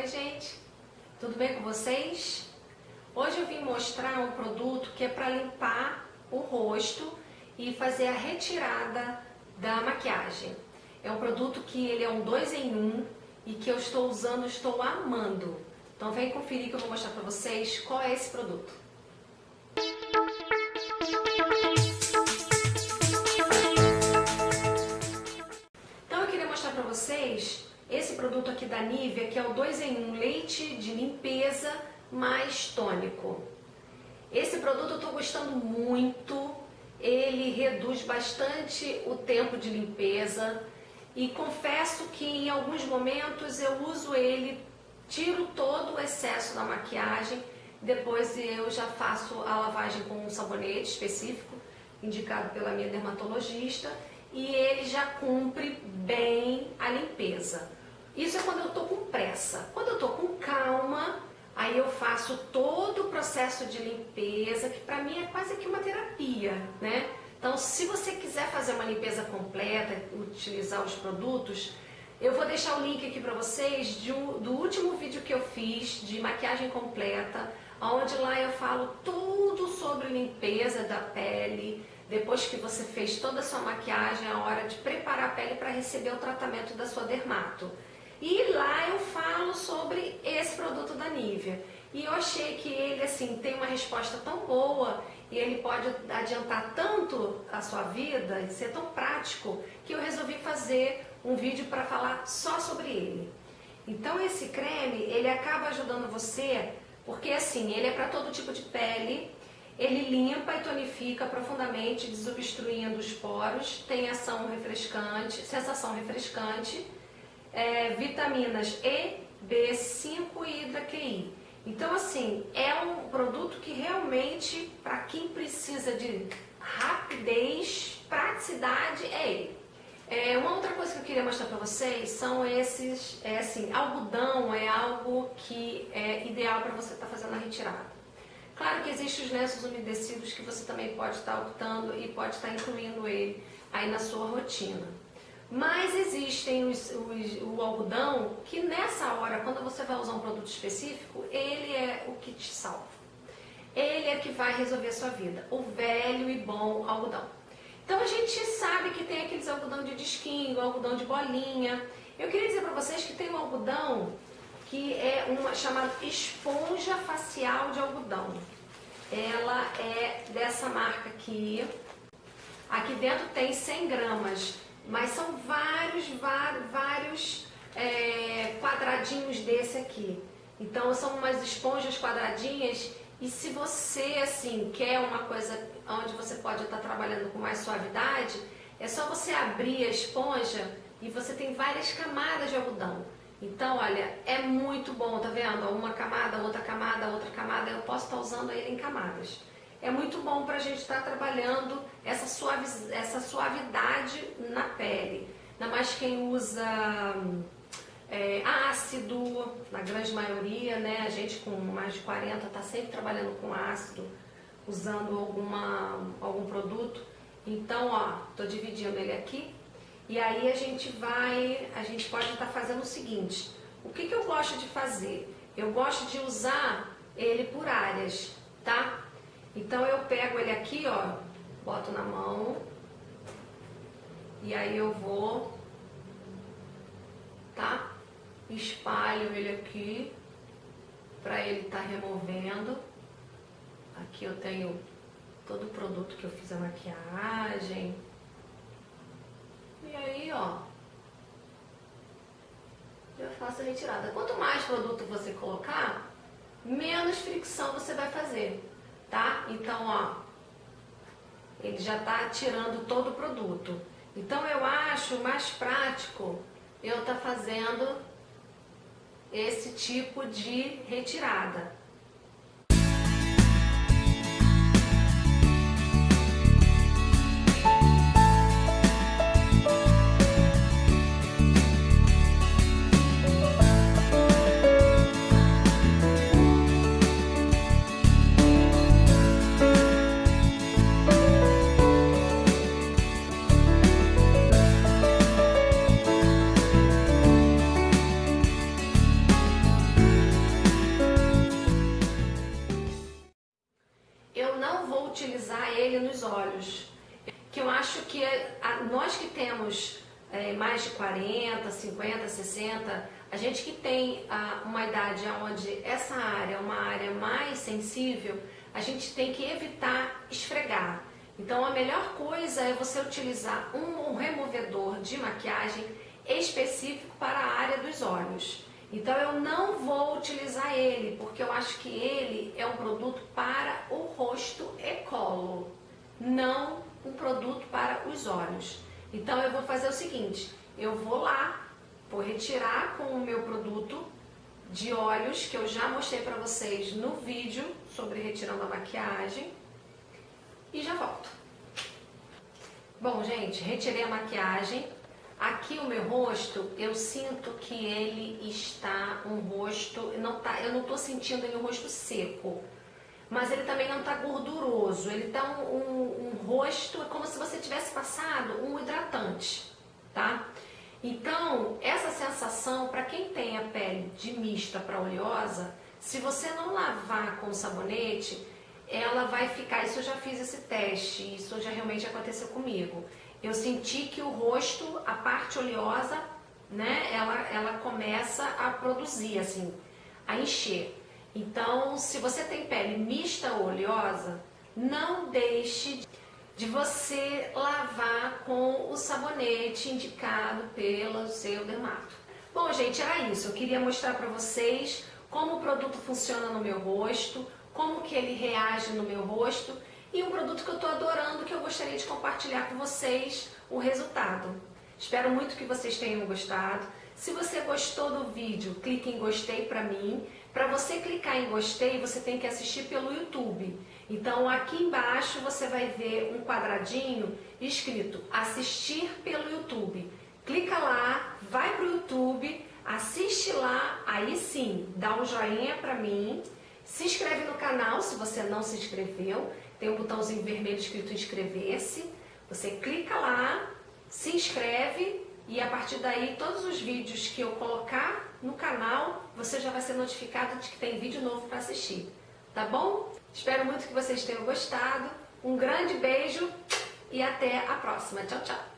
Oi gente, tudo bem com vocês? Hoje eu vim mostrar um produto que é para limpar o rosto e fazer a retirada da maquiagem. É um produto que ele é um dois em um e que eu estou usando, estou amando. Então vem conferir que eu vou mostrar para vocês qual é esse produto. Esse produto aqui da Nivea, que é o 2 em 1 leite de limpeza mais tônico. Esse produto eu estou gostando muito, ele reduz bastante o tempo de limpeza e confesso que em alguns momentos eu uso ele, tiro todo o excesso da maquiagem, depois eu já faço a lavagem com um sabonete específico, indicado pela minha dermatologista, e ele já cumpre bem a limpeza. Isso é quando eu estou com pressa. Quando eu estou com calma, aí eu faço todo o processo de limpeza, que para mim é quase que uma terapia, né? Então, se você quiser fazer uma limpeza completa, utilizar os produtos, eu vou deixar o link aqui para vocês um, do último vídeo que eu fiz de maquiagem completa, onde lá eu falo tudo sobre limpeza da pele, depois que você fez toda a sua maquiagem, é a hora de preparar a pele para receber o tratamento da sua dermato. E lá eu falo sobre esse produto da Nivea. E eu achei que ele assim tem uma resposta tão boa e ele pode adiantar tanto a sua vida e ser tão prático que eu resolvi fazer um vídeo para falar só sobre ele. Então esse creme, ele acaba ajudando você, porque assim, ele é para todo tipo de pele, ele limpa e tonifica profundamente, desobstruindo os poros, tem ação refrescante, sensação refrescante, é, vitaminas E, B5 e hidra-QI. Então, assim, é um produto que realmente, para quem precisa de rapidez, praticidade, é ele. É, uma outra coisa que eu queria mostrar para vocês são esses, é assim, algodão é algo que é ideal para você estar tá fazendo a retirada. Claro que existem os lenços umedecidos que você também pode estar tá optando e pode estar tá incluindo ele aí na sua rotina. Mas existem os, os, o algodão que nessa hora, quando você vai usar um produto específico, ele é o que te salva. Ele é que vai resolver a sua vida. O velho e bom algodão. Então a gente sabe que tem aqueles algodão de disquinho, algodão de bolinha. Eu queria dizer para vocês que tem um algodão que é uma chamada esponja facial de algodão. Ela é dessa marca aqui. Aqui dentro tem 100 gramas mas são vários, vários, vários é, quadradinhos desse aqui. Então são umas esponjas quadradinhas e se você assim quer uma coisa onde você pode estar trabalhando com mais suavidade, é só você abrir a esponja e você tem várias camadas de algodão. Então, olha, é muito bom, tá vendo? Uma camada, outra camada, outra camada, eu posso estar usando ele em camadas é muito bom para a gente estar tá trabalhando essa, suavi essa suavidade na pele. Ainda mais quem usa é, ácido, na grande maioria, né? A gente com mais de 40 está sempre trabalhando com ácido, usando alguma, algum produto. Então, ó, tô dividindo ele aqui. E aí a gente vai, a gente pode estar tá fazendo o seguinte. O que, que eu gosto de fazer? Eu gosto de usar ele por áreas? Então eu pego ele aqui, ó, boto na mão e aí eu vou, tá? Espalho ele aqui para ele estar tá removendo. Aqui eu tenho todo o produto que eu fiz a maquiagem. E aí, ó, eu faço a retirada. Quanto mais produto você colocar, menos fricção você vai fazer tá? Então, ó, ele já tá tirando todo o produto. Então, eu acho mais prático eu tá fazendo esse tipo de retirada. A, nós que temos é, mais de 40, 50, 60, a gente que tem a, uma idade onde essa área é uma área mais sensível, a gente tem que evitar esfregar. Então a melhor coisa é você utilizar um, um removedor de maquiagem específico para a área dos olhos. Então eu não vou utilizar ele, porque eu acho que ele é um produto para o rosto e colo, não um produto para os olhos. Então eu vou fazer o seguinte, eu vou lá, vou retirar com o meu produto de olhos, que eu já mostrei para vocês no vídeo sobre retirando a maquiagem, e já volto. Bom, gente, retirei a maquiagem. Aqui o meu rosto, eu sinto que ele está um rosto, não tá, eu não estou sentindo ele um rosto seco mas ele também não está gorduroso. Ele está um, um, um, rosto, é como se você tivesse passado um hidratante, tá? Então, essa sensação, para quem tem a pele de mista para oleosa, se você não lavar com sabonete, ela vai ficar, isso eu já fiz esse teste, isso já realmente aconteceu comigo. Eu senti que o rosto, a parte oleosa, né, ela, ela começa a produzir, assim, a encher. Então, se você tem pele mista ou oleosa, não deixe de você lavar com o sabonete indicado pelo seu dermato. Bom, gente, era isso. Eu queria mostrar para vocês como o produto funciona no meu rosto, como que ele reage no meu rosto e um produto que eu estou adorando que eu gostaria de compartilhar com vocês o resultado. Espero muito que vocês tenham gostado. Se você gostou do vídeo, clique em gostei para mim. Para você clicar em gostei, você tem que assistir pelo YouTube. Então aqui embaixo você vai ver um quadradinho escrito assistir pelo YouTube. Clica lá, vai para o YouTube, assiste lá, aí sim, dá um joinha para mim, se inscreve no canal se você não se inscreveu, tem um botãozinho vermelho escrito inscrever-se, você clica lá, se inscreve e a partir daí todos os vídeos que eu colocar no canal, você já vai ser notificado de que tem vídeo novo para assistir. Tá bom? Espero muito que vocês tenham gostado. Um grande beijo e até a próxima. Tchau, tchau.